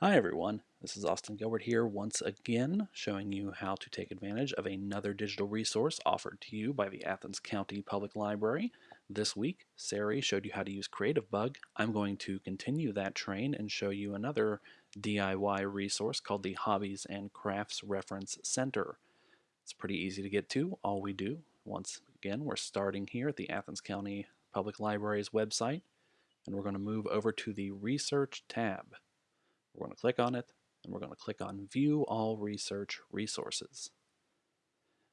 Hi everyone, this is Austin Gilbert here once again showing you how to take advantage of another digital resource offered to you by the Athens County Public Library. This week, Sari showed you how to use CreativeBug. I'm going to continue that train and show you another DIY resource called the Hobbies and Crafts Reference Center. It's pretty easy to get to. All we do, once again, we're starting here at the Athens County Public Library's website and we're going to move over to the Research tab. We're going to click on it, and we're going to click on View All Research Resources.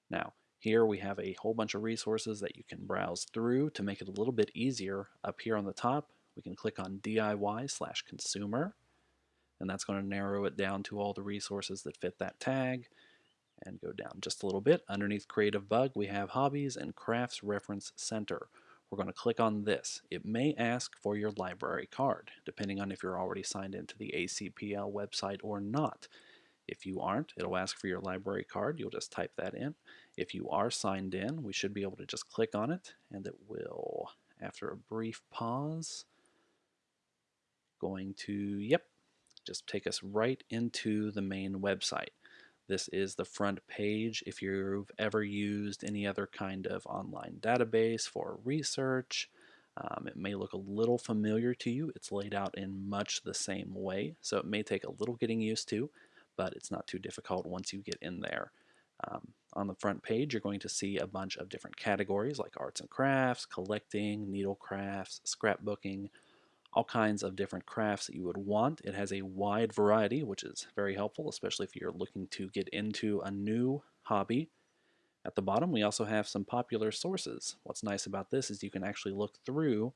Now, here we have a whole bunch of resources that you can browse through to make it a little bit easier. Up here on the top, we can click on DIY slash consumer, and that's going to narrow it down to all the resources that fit that tag. And go down just a little bit. Underneath Creative Bug, we have Hobbies and Crafts Reference Center we're going to click on this. It may ask for your library card, depending on if you're already signed into the ACPL website or not. If you aren't, it'll ask for your library card. You'll just type that in. If you are signed in, we should be able to just click on it, and it will, after a brief pause, going to, yep, just take us right into the main website. This is the front page if you've ever used any other kind of online database for research. Um, it may look a little familiar to you. It's laid out in much the same way, so it may take a little getting used to, but it's not too difficult once you get in there. Um, on the front page, you're going to see a bunch of different categories like arts and crafts, collecting, needle crafts, scrapbooking, all kinds of different crafts that you would want. It has a wide variety, which is very helpful, especially if you're looking to get into a new hobby. At the bottom, we also have some popular sources. What's nice about this is you can actually look through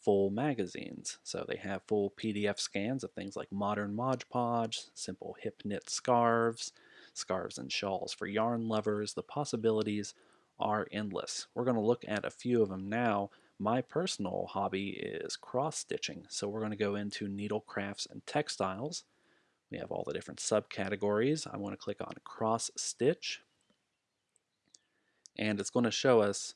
full magazines. So they have full PDF scans of things like modern Mod Podge, simple hip knit scarves, scarves and shawls for yarn lovers. The possibilities are endless. We're going to look at a few of them now, my personal hobby is cross stitching, so we're going to go into needle crafts and textiles. We have all the different subcategories. I want to click on cross stitch, and it's going to show us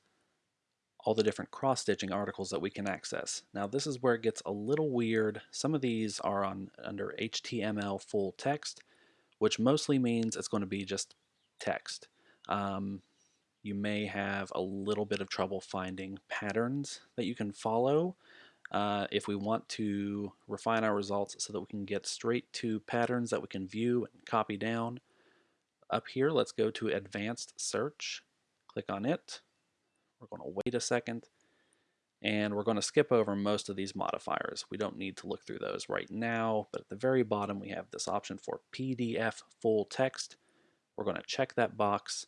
all the different cross stitching articles that we can access. Now this is where it gets a little weird. Some of these are on under HTML full text, which mostly means it's going to be just text. Um, you may have a little bit of trouble finding patterns that you can follow. Uh, if we want to refine our results so that we can get straight to patterns that we can view and copy down, up here let's go to advanced search, click on it, we're going to wait a second, and we're going to skip over most of these modifiers. We don't need to look through those right now, but at the very bottom we have this option for PDF full text. We're going to check that box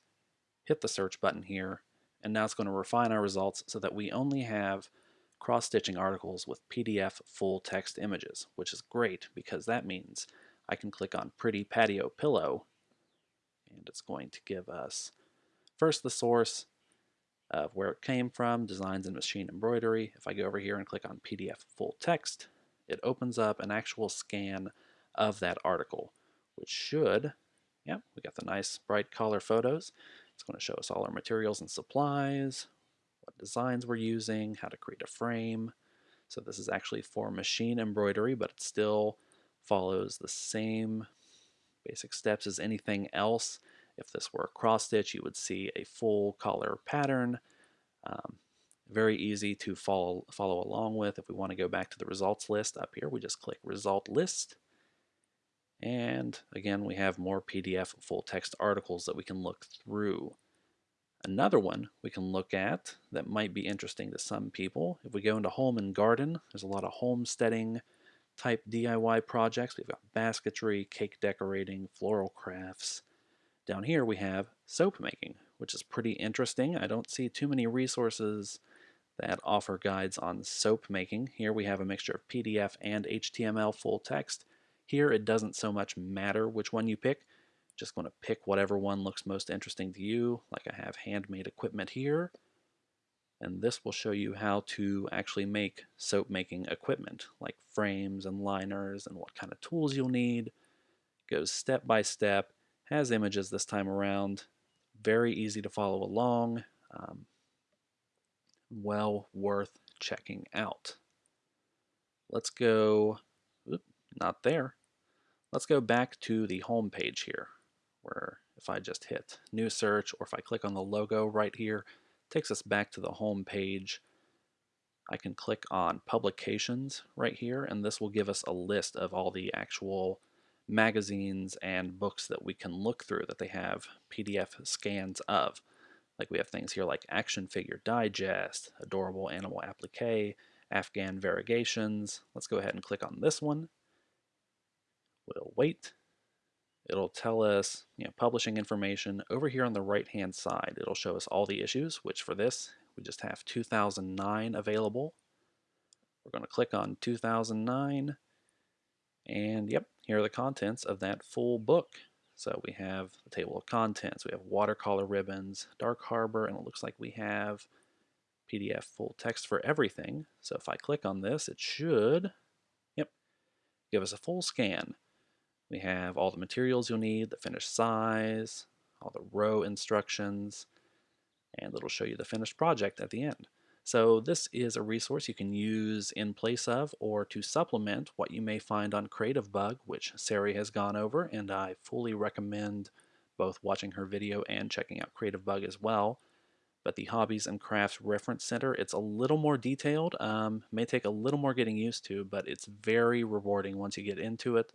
hit the search button here, and now it's going to refine our results so that we only have cross-stitching articles with PDF full text images, which is great because that means I can click on Pretty Patio Pillow, and it's going to give us first the source of where it came from, designs and machine embroidery. If I go over here and click on PDF full text, it opens up an actual scan of that article, which should, yep, we got the nice bright color photos. It's going to show us all our materials and supplies, what designs we're using, how to create a frame. So this is actually for machine embroidery, but it still follows the same basic steps as anything else. If this were a cross stitch, you would see a full color pattern. Um, very easy to follow, follow along with. If we want to go back to the results list up here, we just click result list. And again, we have more PDF full text articles that we can look through. Another one we can look at that might be interesting to some people, if we go into home and garden, there's a lot of homesteading type DIY projects. We've got basketry, cake decorating, floral crafts. Down here we have soap making, which is pretty interesting. I don't see too many resources that offer guides on soap making. Here we have a mixture of PDF and HTML full text. Here it doesn't so much matter which one you pick. Just going to pick whatever one looks most interesting to you. Like I have handmade equipment here. And this will show you how to actually make soap making equipment, like frames and liners and what kind of tools you'll need. Goes step by step, has images this time around. Very easy to follow along. Um, well worth checking out. Let's go not there. let's go back to the home page here, where if I just hit new search or if I click on the logo right here, takes us back to the home page. I can click on publications right here and this will give us a list of all the actual magazines and books that we can look through that they have PDF scans of. Like we have things here like Action Figure Digest, Adorable Animal Applique, Afghan Variegations. Let's go ahead and click on this one. We'll wait. It'll tell us, you know, publishing information. Over here on the right hand side, it'll show us all the issues, which for this, we just have 2009 available. We're going to click on 2009, and yep, here are the contents of that full book. So we have the table of contents, we have watercolor ribbons, Dark Harbor, and it looks like we have PDF full text for everything. So if I click on this, it should, yep, give us a full scan. We have all the materials you'll need, the finished size, all the row instructions, and it'll show you the finished project at the end. So this is a resource you can use in place of or to supplement what you may find on CreativeBug, which Sari has gone over, and I fully recommend both watching her video and checking out CreativeBug as well. But the Hobbies and Crafts Reference Center, it's a little more detailed, um, may take a little more getting used to, but it's very rewarding once you get into it.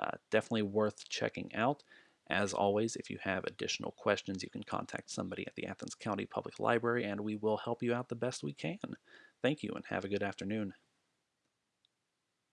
Uh, definitely worth checking out. As always, if you have additional questions, you can contact somebody at the Athens County Public Library and we will help you out the best we can. Thank you and have a good afternoon.